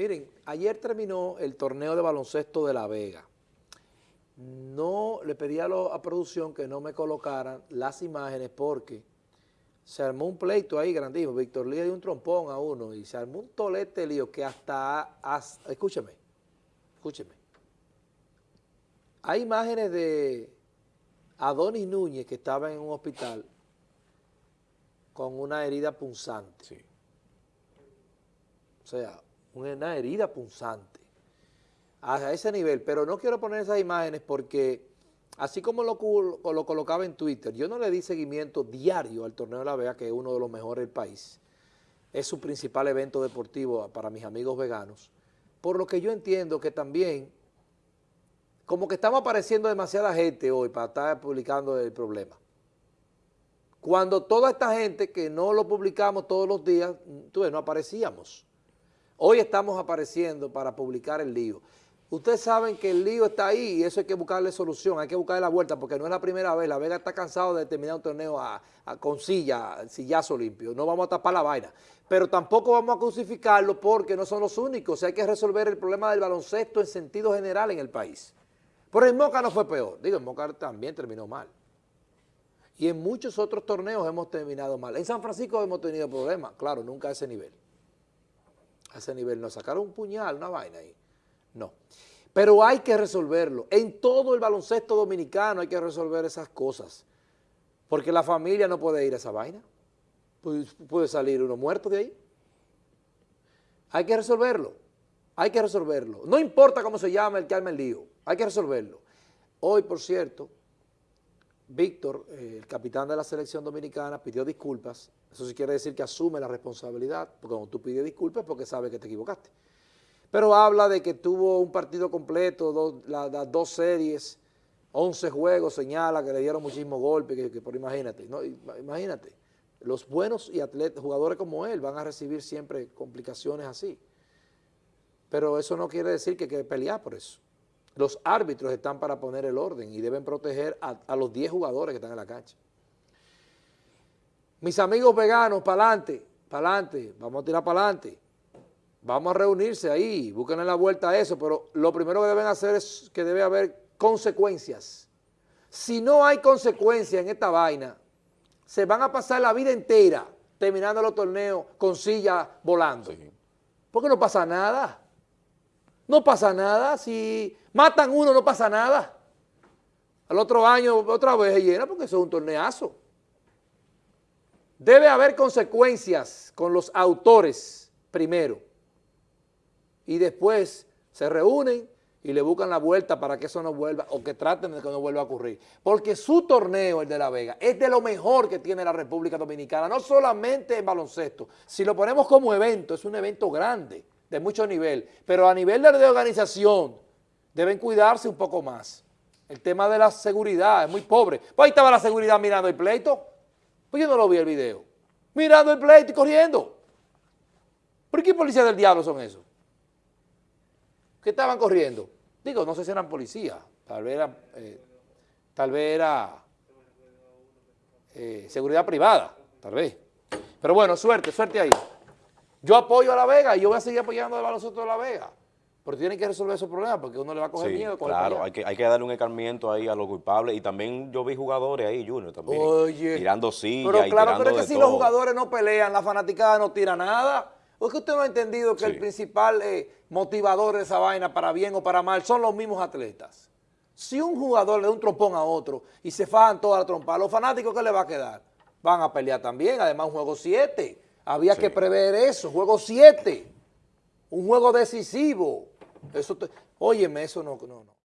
Miren, ayer terminó el torneo de baloncesto de La Vega. No le pedí a, a producción que no me colocaran las imágenes porque se armó un pleito ahí grandísimo. Víctor Lía dio un trompón a uno y se armó un tolete lío que hasta, hasta escúcheme, escúcheme. Hay imágenes de Adonis Núñez que estaba en un hospital con una herida punzante. Sí. O sea, una herida punzante a ese nivel, pero no quiero poner esas imágenes porque así como lo, lo, colocaba en Twitter, yo no le di seguimiento diario al Torneo de la Vega, que es uno de los mejores del país, es su principal evento deportivo para mis amigos veganos, por lo que yo entiendo que también, como que estamos apareciendo demasiada gente hoy para estar publicando el problema. Cuando toda esta gente que no lo publicamos todos los días, tú no aparecíamos. Hoy estamos apareciendo para publicar el lío. Ustedes saben que el lío está ahí y eso hay que buscarle solución, hay que buscarle la vuelta porque no es la primera vez. La Vega está cansado de terminar un torneo a, con silla, sillazo limpio. No vamos a tapar la vaina. Pero tampoco vamos a crucificarlo porque no son los únicos. Hay que resolver el problema del baloncesto en sentido general en el país. Pero en Moca no fue peor. Digo, en Moca también terminó mal. Y en muchos otros torneos hemos terminado mal. En San Francisco hemos tenido problemas, claro, nunca a ese nivel a ese nivel. no sacaron un puñal, una vaina ahí. No. Pero hay que resolverlo. En todo el baloncesto dominicano hay que resolver esas cosas. Porque la familia no puede ir a esa vaina. Puede salir uno muerto de ahí. Hay que resolverlo. Hay que resolverlo. No importa cómo se llama el que arma el lío. Hay que resolverlo. Hoy, por cierto, Víctor, eh, el capitán de la selección dominicana, pidió disculpas. Eso sí quiere decir que asume la responsabilidad, porque cuando tú pides disculpas porque sabes que te equivocaste. Pero habla de que tuvo un partido completo, las dos series, 11 juegos, señala que le dieron muchísimos golpes, que, por imagínate, no, imagínate, los buenos y jugadores como él van a recibir siempre complicaciones así. Pero eso no quiere decir que hay que pelear por eso. Los árbitros están para poner el orden y deben proteger a, los 10 jugadores que están en la cancha. Mis amigos veganos, para adelante, para adelante, vamos a tirar para adelante. Vamos a reunirse ahí, busquen la vuelta a eso, pero lo primero que deben hacer es que debe haber consecuencias. Si no hay consecuencias en esta vaina, se van a pasar la vida entera terminando los torneos con sillas volando. Porque no pasa nada. No pasa nada. Si matan uno, no pasa nada. Al otro año, otra vez se llena porque eso es un torneazo. Debe haber consecuencias con los autores primero. Y después se reúnen y le buscan la vuelta para que eso no vuelva, o que traten de que no vuelva a ocurrir. Porque su torneo, el de La Vega, es de lo mejor que tiene la República Dominicana, no solamente en baloncesto. Si lo ponemos como evento, es un evento grande de mucho nivel, pero a nivel de organización deben cuidarse un poco más. El tema de la seguridad es muy pobre. Pues ahí estaba la seguridad mirando el pleito. Pues yo no lo vi el video. Mirando el pleito y corriendo. ¿Por qué policías del diablo son esos? ¿Qué estaban corriendo? Digo, no sé si eran policías, tal vez era, eh, tal vez era eh, seguridad privada, tal vez. Pero bueno, suerte, suerte ahí. Yo apoyo a La Vega y yo voy a seguir apoyando a baloncesto de La Vega. Pero tienen que resolver esos problemas porque uno le va a coger miedo. Claro, hay que, hay que darle un escarmiento ahí a los culpables. Y también yo vi jugadores ahí, Junior, también. Oye. Tirando sillas Pero claro, pero es que si los jugadores no pelean, la fanaticada no tira nada. ¿O es que usted no ha entendido que el principal eh, motivador de esa vaina, para bien o para mal, son los mismos atletas? Si un jugador le da un trompón a otro y se fajan toda la trompa, ¿a los fanáticos qué le va a quedar? Van a pelear también, además un juego 7. Había que prever eso, juego 7. Un juego decisivo. Eso óyeme, eso no, no, no.